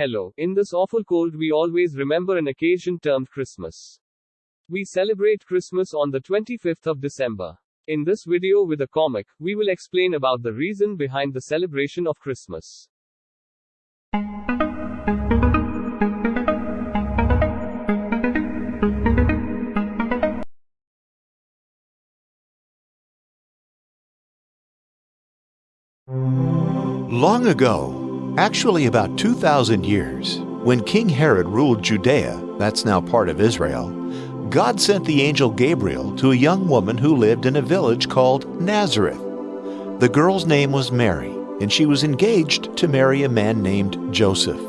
Hello, in this awful cold, we always remember an occasion termed Christmas. We celebrate Christmas on the 25th of December. In this video with a comic, we will explain about the reason behind the celebration of Christmas. Long ago, actually about 2,000 years, when King Herod ruled Judea, that's now part of Israel, God sent the angel Gabriel to a young woman who lived in a village called Nazareth. The girl's name was Mary, and she was engaged to marry a man named Joseph.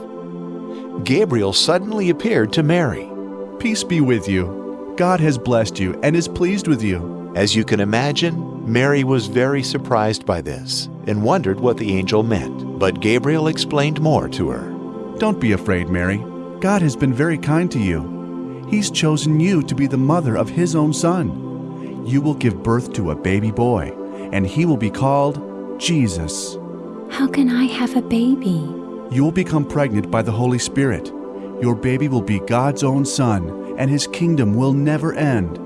Gabriel suddenly appeared to Mary. Peace be with you. God has blessed you and is pleased with you. As you can imagine, Mary was very surprised by this and wondered what the angel meant, but Gabriel explained more to her. Don't be afraid, Mary. God has been very kind to you. He's chosen you to be the mother of His own Son. You will give birth to a baby boy, and he will be called Jesus. How can I have a baby? You will become pregnant by the Holy Spirit. Your baby will be God's own son, and his kingdom will never end.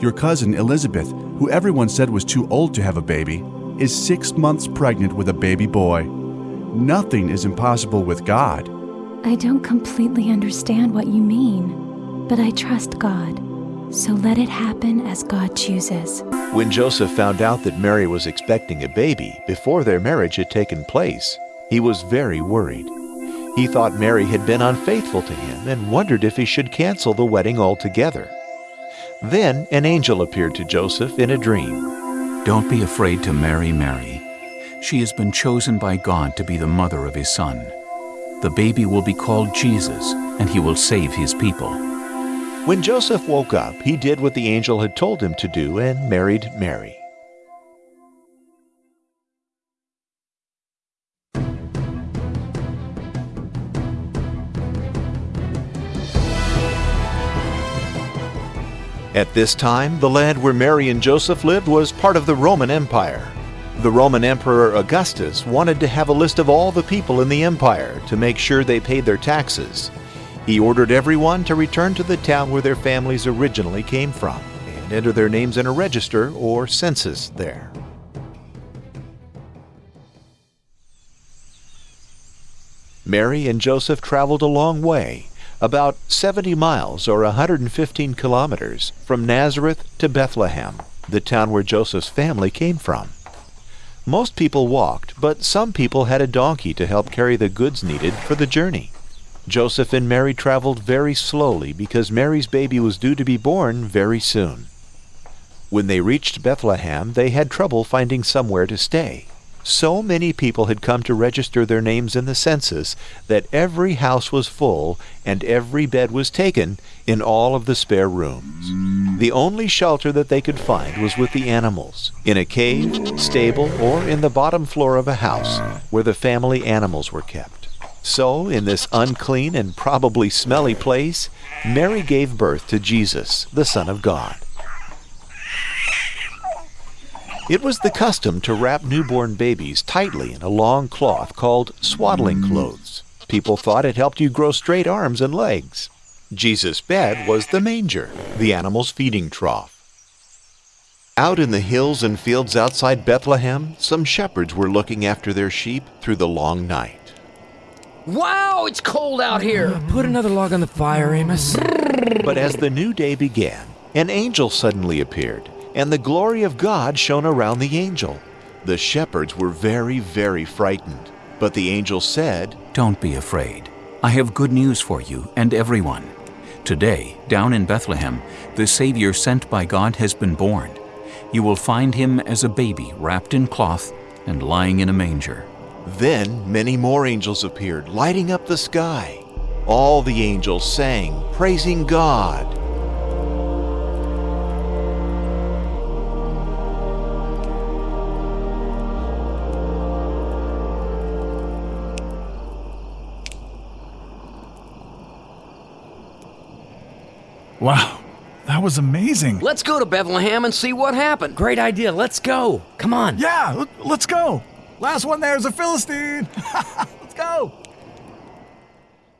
Your cousin Elizabeth, who everyone said was too old to have a baby, is six months pregnant with a baby boy. Nothing is impossible with God. I don't completely understand what you mean, but I trust God. So let it happen as God chooses. When Joseph found out that Mary was expecting a baby before their marriage had taken place, he was very worried. He thought Mary had been unfaithful to him and wondered if he should cancel the wedding altogether. Then an angel appeared to Joseph in a dream. Don't be afraid to marry Mary. She has been chosen by God to be the mother of his son. The baby will be called Jesus, and he will save his people. When Joseph woke up, he did what the angel had told him to do and married Mary. At this time, the land where Mary and Joseph lived was part of the Roman Empire. The Roman Emperor Augustus wanted to have a list of all the people in the empire to make sure they paid their taxes. He ordered everyone to return to the town where their families originally came from and enter their names in a register or census there. Mary and Joseph traveled a long way, about 70 miles or 115 kilometers from Nazareth to Bethlehem, the town where Joseph's family came from. Most people walked, but some people had a donkey to help carry the goods needed for the journey. Joseph and Mary traveled very slowly because Mary's baby was due to be born very soon. When they reached Bethlehem, they had trouble finding somewhere to stay. So many people had come to register their names in the census that every house was full and every bed was taken in all of the spare rooms. The only shelter that they could find was with the animals, in a cave, stable, or in the bottom floor of a house where the family animals were kept. So, in this unclean and probably smelly place, Mary gave birth to Jesus, the Son of God. It was the custom to wrap newborn babies tightly in a long cloth called swaddling clothes. People thought it helped you grow straight arms and legs. Jesus' bed was the manger, the animal's feeding trough. Out in the hills and fields outside Bethlehem, some shepherds were looking after their sheep through the long night. Wow, it's cold out here. Put another log on the fire, Amos. But as the new day began, an angel suddenly appeared and the glory of God shone around the angel. The shepherds were very, very frightened. But the angel said, Don't be afraid. I have good news for you and everyone. Today, down in Bethlehem, the Savior sent by God has been born. You will find him as a baby wrapped in cloth and lying in a manger. Then many more angels appeared, lighting up the sky. All the angels sang, praising God. Wow, that was amazing. Let's go to Bethlehem and see what happened. Great idea. Let's go. Come on. Yeah, let's go. Last one there is a Philistine. let's go.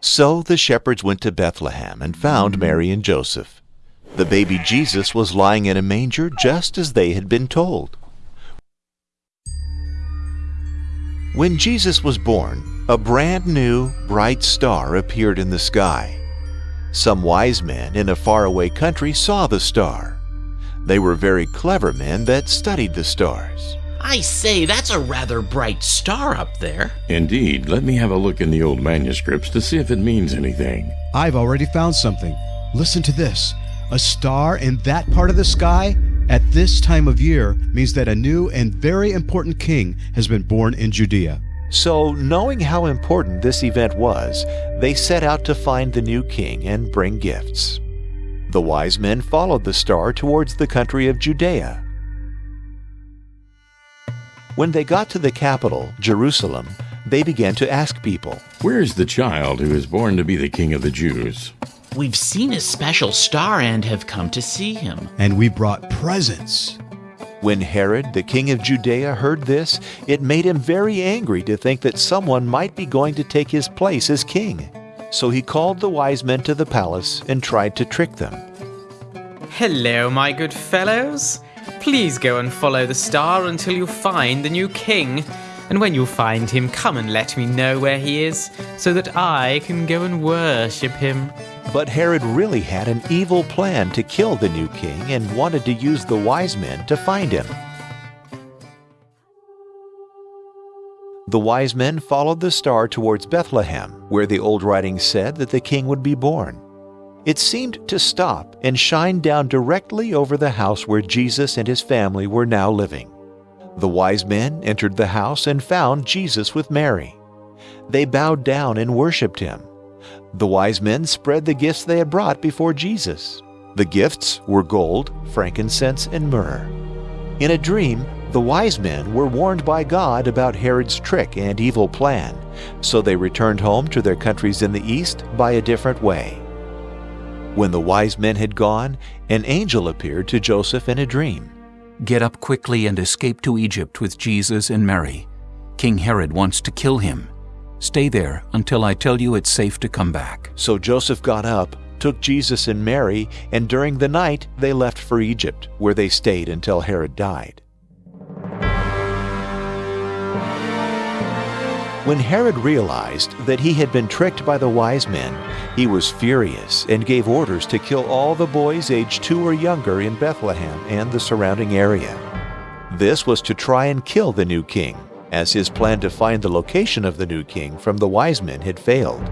So the shepherds went to Bethlehem and found Mary and Joseph. The baby Jesus was lying in a manger just as they had been told. When Jesus was born, a brand new, bright star appeared in the sky. Some wise men in a faraway country saw the star. They were very clever men that studied the stars. I say, that's a rather bright star up there. Indeed. Let me have a look in the old manuscripts to see if it means anything. I've already found something. Listen to this. A star in that part of the sky at this time of year means that a new and very important king has been born in Judea. So, knowing how important this event was, they set out to find the new king and bring gifts. The wise men followed the star towards the country of Judea. When they got to the capital, Jerusalem, they began to ask people, Where is the child who is born to be the king of the Jews? We've seen a special star and have come to see him. And we brought presents. When Herod, the king of Judea, heard this, it made him very angry to think that someone might be going to take his place as king. So he called the wise men to the palace and tried to trick them. Hello, my good fellows. Please go and follow the star until you find the new king. And when you find him, come and let me know where he is, so that I can go and worship him. But Herod really had an evil plan to kill the new king and wanted to use the wise men to find him. The wise men followed the star towards Bethlehem, where the old writings said that the king would be born. It seemed to stop and shine down directly over the house where Jesus and his family were now living. The wise men entered the house and found Jesus with Mary. They bowed down and worshiped him. The wise men spread the gifts they had brought before Jesus. The gifts were gold, frankincense, and myrrh. In a dream, the wise men were warned by God about Herod's trick and evil plan, so they returned home to their countries in the east by a different way. When the wise men had gone, an angel appeared to Joseph in a dream. Get up quickly and escape to Egypt with Jesus and Mary. King Herod wants to kill him. Stay there until I tell you it's safe to come back. So Joseph got up, took Jesus and Mary, and during the night they left for Egypt, where they stayed until Herod died. When Herod realized that he had been tricked by the wise men, he was furious and gave orders to kill all the boys aged two or younger in Bethlehem and the surrounding area. This was to try and kill the new king, as his plan to find the location of the new king from the wise men had failed.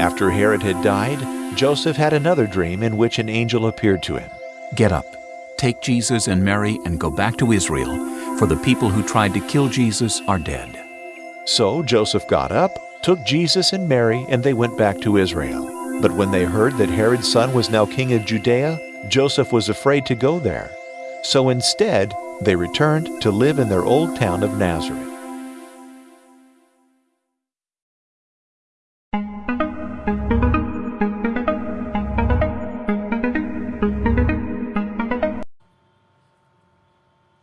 After Herod had died, Joseph had another dream in which an angel appeared to him. Get up, take Jesus and Mary, and go back to Israel, for the people who tried to kill Jesus are dead. So Joseph got up, took Jesus and Mary, and they went back to Israel. But when they heard that Herod's son was now king of Judea, Joseph was afraid to go there. So instead, they returned to live in their old town of Nazareth.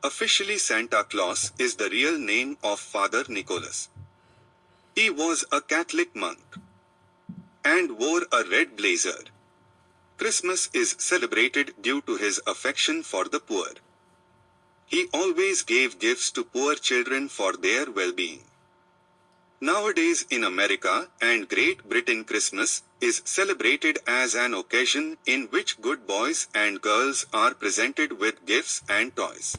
Officially, Santa Claus is the real name of Father Nicholas. He was a Catholic monk and wore a red blazer. Christmas is celebrated due to his affection for the poor. He always gave gifts to poor children for their well-being. Nowadays in America and Great Britain Christmas is celebrated as an occasion in which good boys and girls are presented with gifts and toys.